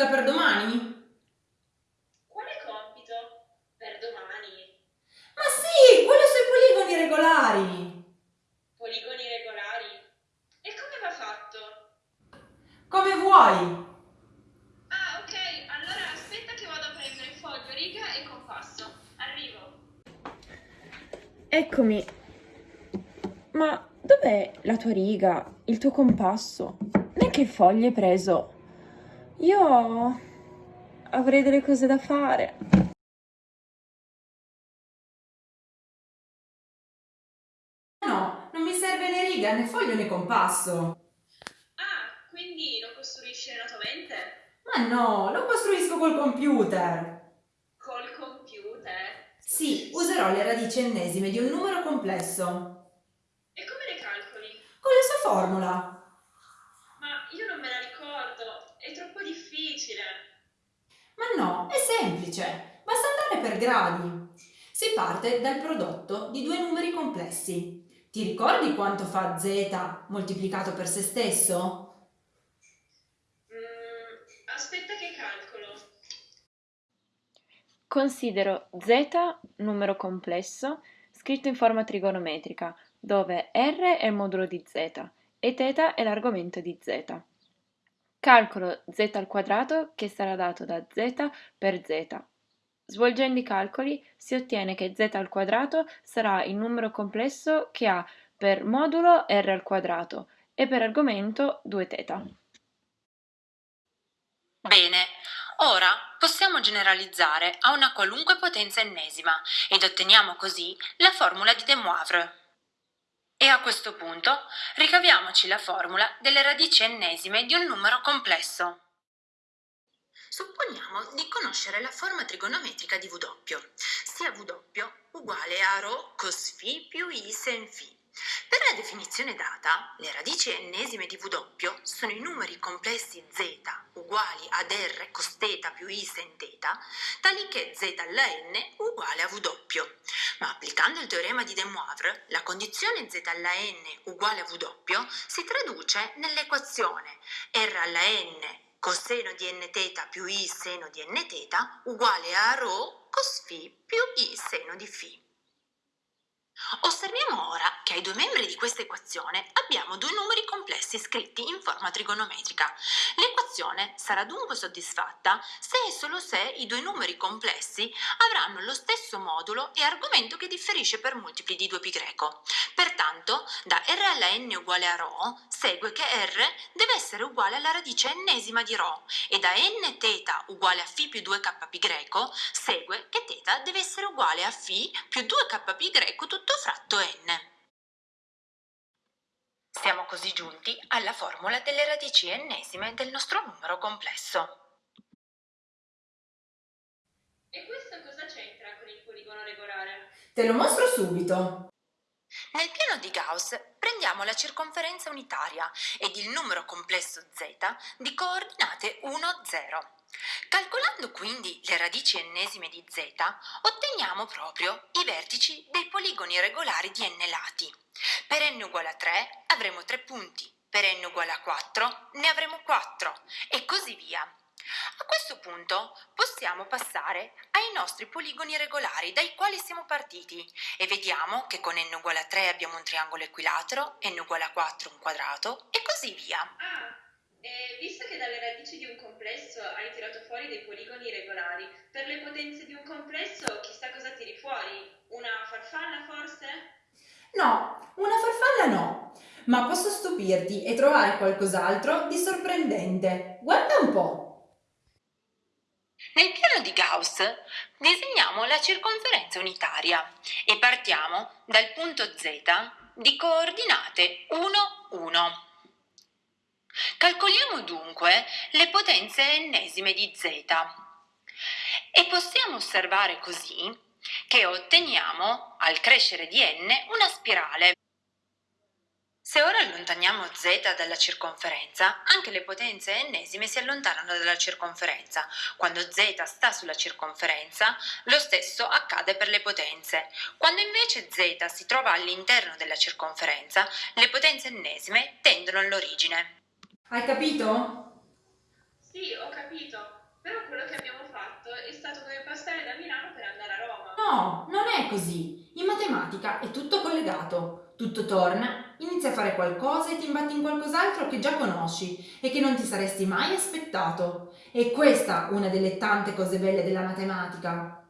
compito per domani? Quale compito per domani? Ma sì, quello sui poligoni regolari. Poligoni regolari? E come va fatto? Come vuoi. Ah, ok, allora aspetta che vado a prendere foglio, riga e compasso. Arrivo. Eccomi. Ma dov'è la tua riga, il tuo compasso? Né che foglie hai preso? Io avrei delle cose da fare. No, non mi serve né riga, né foglio né compasso. Ah, quindi lo costruisci nella tua mente? Ma no, lo costruisco col computer. Col computer? Sì, userò le radici ennesime di un numero complesso. E come le calcoli? Con la sua formula. Ma io non me la ricordo, è troppo difficile. Ma no, è semplice. Basta andare per gradi. Si parte dal prodotto di due numeri complessi. Ti ricordi quanto fa z moltiplicato per se stesso? Mm, aspetta che calcolo. Considero z numero complesso scritto in forma trigonometrica, dove r è il modulo di z e θ è l'argomento di z. Calcolo z al quadrato che sarà dato da z per z. Svolgendo i calcoli si ottiene che z al quadrato sarà il numero complesso che ha per modulo r al quadrato e per argomento 2θ. Bene, ora possiamo generalizzare a una qualunque potenza ennesima ed otteniamo così la formula di De Moivre. E a questo punto ricaviamoci la formula delle radici ennesime di un numero complesso. Supponiamo di conoscere la forma trigonometrica di W, sia W uguale a ρ cos φ più i sen φ. Per la definizione data, le radici ennesime di W sono i numeri complessi z uguali ad r cos θ più i sen θ, tali che z alla n uguale a W. Ma applicando il teorema di De Moivre, la condizione z alla n uguale a W si traduce nell'equazione r alla n coseno di nθ più i seno di nθ uguale a ρ cos φ più i seno di φ. Osserviamo ora che ai due membri di questa equazione abbiamo due numeri complessi scritti in forma trigonometrica. L'equazione sarà dunque soddisfatta se e solo se i due numeri complessi avranno lo stesso modulo e argomento che differisce per multipli di 2π. Pertanto, da r alla n uguale a ρ segue che r deve essere uguale alla radice ennesima di ρ e da nθ uguale a φ più 2kπ segue che θ deve essere uguale a φ più 2kπ tutto fratto n. Siamo così giunti alla formula delle radici ennesime del nostro numero complesso. E questo cosa c'entra con il poligono regolare? Te lo mostro subito. Nel piano di Gauss prendiamo la circonferenza unitaria ed il numero complesso z di coordinate 1, 0. Calcolando quindi le radici ennesime di z, otteniamo proprio i vertici dei poligoni regolari di n lati. Per n uguale a 3 avremo 3 punti, per n uguale a 4 ne avremo 4 e così via. A questo punto possiamo passare ai nostri poligoni regolari dai quali siamo partiti e vediamo che con n uguale a 3 abbiamo un triangolo equilatero, n uguale a 4 un quadrato e così via. Ah, e visto che dalle radici di un complesso hai tirato fuori dei poligoni regolari, per le potenze di un complesso chissà cosa tiri fuori? Una farfalla forse? No, una farfalla no. Ma posso stupirti e trovare qualcos'altro di sorprendente. Guarda un po'. Nel piano di Gauss disegniamo la circonferenza unitaria e partiamo dal punto Z di coordinate 1, 1. Calcoliamo dunque le potenze ennesime di z e possiamo osservare così che otteniamo, al crescere di n, una spirale. Se ora allontaniamo z dalla circonferenza, anche le potenze ennesime si allontanano dalla circonferenza. Quando z sta sulla circonferenza, lo stesso accade per le potenze. Quando invece z si trova all'interno della circonferenza, le potenze ennesime tendono all'origine. Hai capito? Sì, ho capito, però quello che abbiamo fatto è stato come passare da Milano per andare a Roma. No, non è così. In matematica è tutto collegato. Tutto torna, inizi a fare qualcosa e ti imbatti in qualcos'altro che già conosci e che non ti saresti mai aspettato. E questa una delle tante cose belle della matematica.